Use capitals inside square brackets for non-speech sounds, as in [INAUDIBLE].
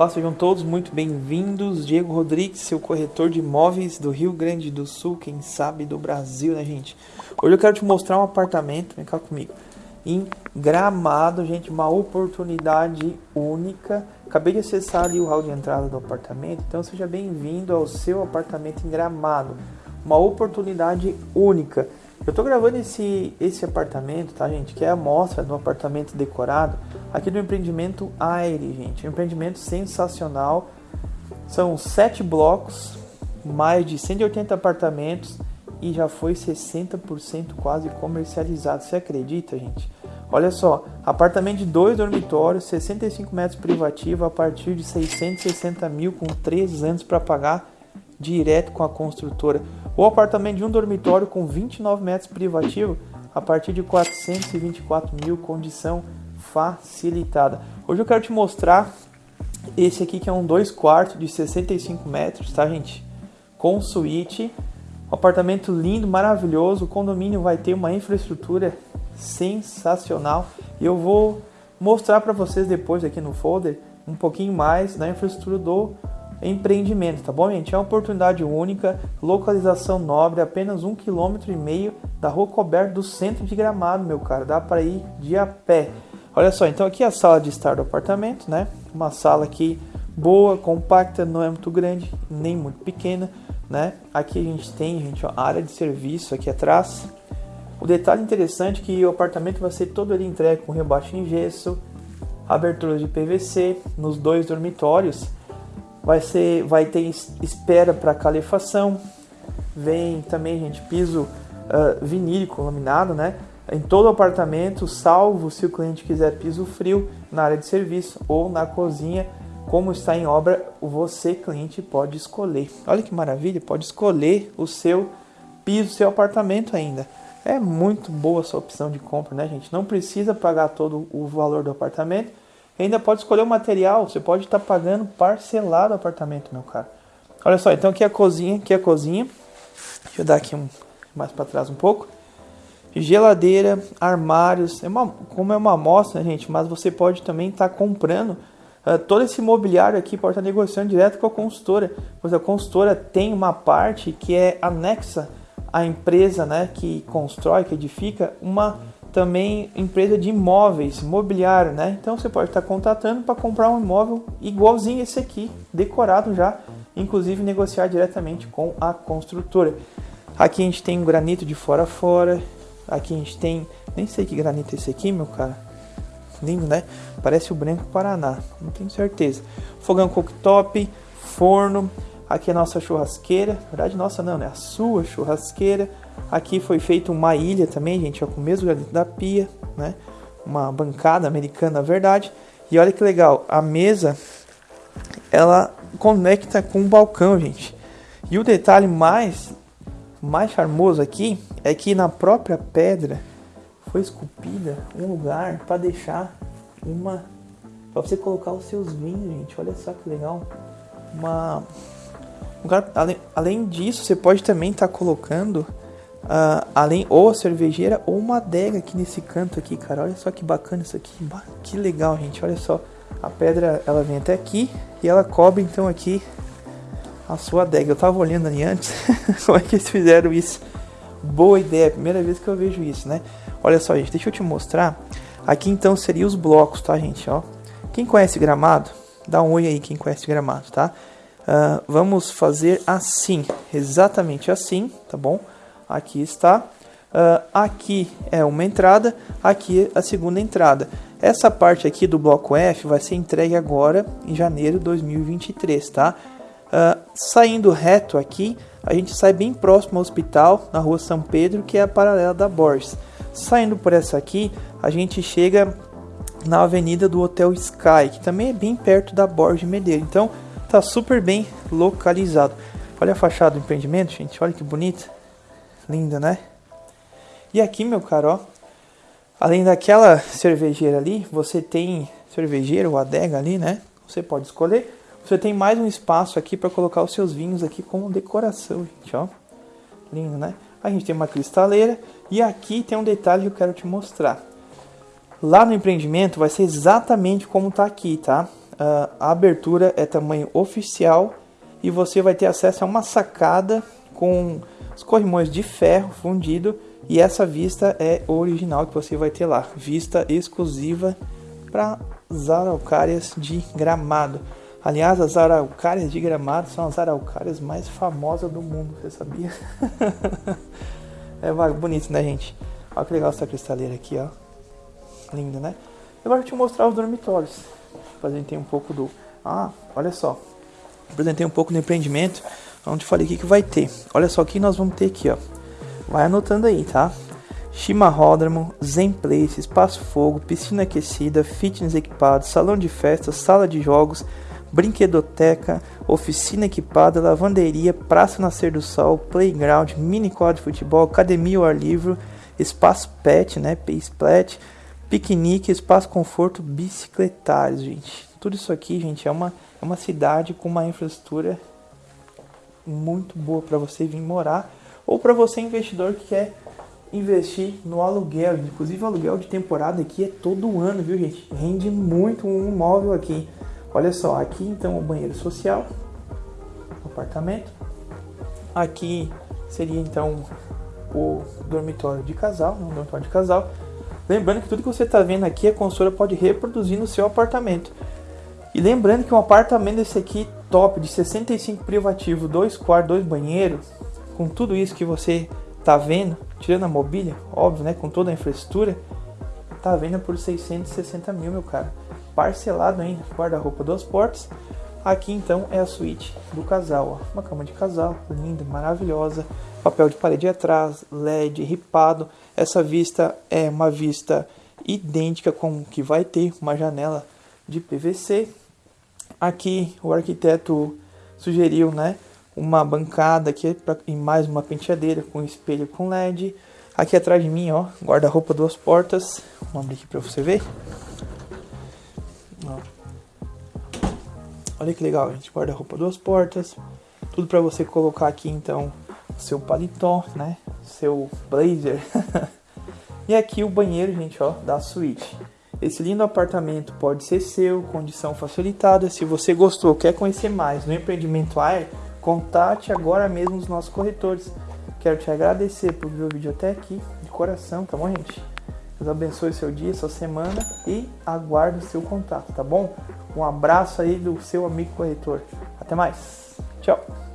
Olá, sejam todos muito bem-vindos. Diego Rodrigues, seu corretor de imóveis do Rio Grande do Sul, quem sabe do Brasil, né, gente? Hoje eu quero te mostrar um apartamento, vem cá comigo, em Gramado, gente, uma oportunidade única. Acabei de acessar ali o hall de entrada do apartamento, então seja bem-vindo ao seu apartamento em Gramado. Uma oportunidade única. Eu tô gravando esse, esse apartamento, tá, gente? Que é a amostra do apartamento decorado aqui do empreendimento Aire, gente. Um empreendimento sensacional. São sete blocos, mais de 180 apartamentos e já foi 60% quase comercializado. Você acredita, gente? Olha só, apartamento de dois dormitórios, 65 metros privativo a partir de 660 mil com 3 anos para pagar direto com a construtora. O apartamento de um dormitório com 29 metros privativo a partir de 424 mil, condição facilitada. Hoje eu quero te mostrar esse aqui que é um 2 quartos de 65 metros, tá gente? Com suíte, um apartamento lindo, maravilhoso. O condomínio vai ter uma infraestrutura sensacional. E eu vou mostrar para vocês depois aqui no folder um pouquinho mais da infraestrutura do empreendimento, tá bom, gente? É uma oportunidade única, localização nobre, apenas um quilômetro e meio da rua coberta do centro de Gramado, meu cara. Dá para ir de a pé. Olha só, então aqui é a sala de estar do apartamento, né? Uma sala aqui boa, compacta, não é muito grande, nem muito pequena, né? Aqui a gente tem, gente, a área de serviço aqui atrás. O detalhe interessante é que o apartamento vai ser todo ali entregue com rebaixo em gesso, abertura de PVC nos dois dormitórios vai ser vai ter espera para calefação. Vem também gente piso uh, vinílico laminado né? Em todo apartamento salvo se o cliente quiser piso frio na área de serviço ou na cozinha. Como está em obra você cliente pode escolher. Olha que maravilha pode escolher o seu piso seu apartamento ainda. É muito boa essa opção de compra né gente? Não precisa pagar todo o valor do apartamento ainda pode escolher o material, você pode estar tá pagando parcelado o apartamento, meu cara. Olha só, então aqui é a cozinha, aqui é a cozinha. Deixa eu dar aqui um mais para trás um pouco. Geladeira, armários, é uma, como é uma amostra, né, gente, mas você pode também estar tá comprando uh, todo esse mobiliário aqui, pode estar tá negociando direto com a consultora, pois a consultora tem uma parte que é anexa à empresa, né, que constrói, que edifica uma também empresa de imóveis, mobiliário, né? Então você pode estar contatando para comprar um imóvel igualzinho esse aqui, decorado já, inclusive negociar diretamente com a construtora. Aqui a gente tem um granito de fora a fora, aqui a gente tem, nem sei que granito é esse aqui, meu cara. Lindo, né? Parece o Branco Paraná, não tenho certeza. Fogão cooktop, forno, aqui é a nossa churrasqueira, na verdade nossa não, né? A sua churrasqueira Aqui foi feita uma ilha também, gente, ó, com o mesmo granito da pia, né? Uma bancada americana, na verdade. E olha que legal, a mesa ela conecta com o balcão, gente. E o detalhe mais mais charmoso aqui é que na própria pedra foi esculpida um lugar para deixar uma para você colocar os seus vinhos, gente. Olha só que legal. Uma lugar, além, além disso, você pode também estar tá colocando Uh, além ou a cervejeira ou uma adega aqui nesse canto aqui, cara. Olha só que bacana isso aqui. Que legal, gente. Olha só. A pedra, ela vem até aqui e ela cobre então aqui a sua adega. Eu tava olhando ali antes [LAUGHS] como é que eles fizeram isso. Boa ideia. Primeira vez que eu vejo isso, né? Olha só, gente. Deixa eu te mostrar. Aqui então seria os blocos, tá, gente? Ó. Quem conhece Gramado, dá um oi aí quem conhece Gramado, tá? Uh, vamos fazer assim, exatamente assim, tá bom? Aqui está. Uh, aqui é uma entrada, aqui a segunda entrada. Essa parte aqui do bloco F vai ser entregue agora em janeiro de 2023, tá? Uh, saindo reto aqui, a gente sai bem próximo ao hospital, na rua São Pedro, que é a paralela da Borges. Saindo por essa aqui, a gente chega na avenida do Hotel Sky, que também é bem perto da Borges Medeiros. Então, tá super bem localizado. Olha a fachada do empreendimento, gente, olha que bonita. Linda, né? E aqui, meu caro, ó, além daquela cervejeira ali, você tem cervejeira ou adega ali, né? Você pode escolher. Você tem mais um espaço aqui para colocar os seus vinhos aqui como decoração, gente, ó. Lindo, né? A gente tem uma cristaleira e aqui tem um detalhe que eu quero te mostrar. Lá no empreendimento vai ser exatamente como tá aqui, tá? Uh, a abertura é tamanho oficial e você vai ter acesso a uma sacada com os corrimões de ferro fundido e essa vista é original que você vai ter lá, vista exclusiva para as araucárias de Gramado. Aliás, as araucárias de Gramado são as araucárias mais famosas do mundo, você sabia? [LAUGHS] é bonito, né, gente? Olha que legal essa cristaleira aqui, ó. Linda, né? Agora eu te mostrar os dormitórios. Apresentei um pouco do... Ah, olha só. Apresentei um pouco do empreendimento, onde falei o que, que vai ter. Olha só o que nós vamos ter aqui, ó. Vai anotando aí, tá? Chimarródromo, Zen Place, Espaço Fogo, piscina aquecida, fitness equipado, salão de festas, sala de jogos, brinquedoteca, oficina equipada, lavanderia, praça Nascer do Sol, playground, mini quadro de futebol, academia ao ar livre, espaço pet, né, Pet, piquenique, espaço conforto, bicicletários, gente. Tudo isso aqui, gente, é uma, é uma cidade com uma infraestrutura muito boa para você vir morar ou para você investidor que quer investir no aluguel. Inclusive o aluguel de temporada aqui é todo ano, viu, gente? Rende muito um imóvel aqui. Olha só, aqui então o banheiro social, apartamento. Aqui seria então o dormitório de casal, né, um dormitório de casal. Lembrando que tudo que você está vendo aqui a consultora pode reproduzir no seu apartamento. E lembrando que um apartamento desse aqui top de 65 privativo, dois quartos, dois banheiros, com tudo isso que você tá vendo, tirando a mobília, óbvio, né, com toda a infraestrutura, tá vendo por 660 mil, meu cara parcelado ainda, guarda-roupa duas portas. Aqui então é a suíte do casal, ó. uma cama de casal, linda, maravilhosa, papel de parede atrás, LED ripado. Essa vista é uma vista idêntica com que vai ter uma janela de PVC. Aqui o arquiteto sugeriu, né, uma bancada aqui pra, e mais uma penteadeira com espelho com LED. Aqui atrás de mim, ó, guarda-roupa duas portas. Vamos abrir aqui para você ver. Olha que legal, gente. Guarda-roupa duas portas. Tudo para você colocar aqui então seu paletó, né? Seu blazer. [LAUGHS] e aqui o banheiro, gente, ó, da suíte. Esse lindo apartamento pode ser seu, condição facilitada. Se você gostou, quer conhecer mais no empreendimento Air, contate agora mesmo os nossos corretores. Quero te agradecer por ver o vídeo até aqui, de coração, tá bom, gente? Deus abençoe seu dia, sua semana e aguardo o seu contato, tá bom? Um abraço aí do seu amigo corretor. Até mais. Tchau.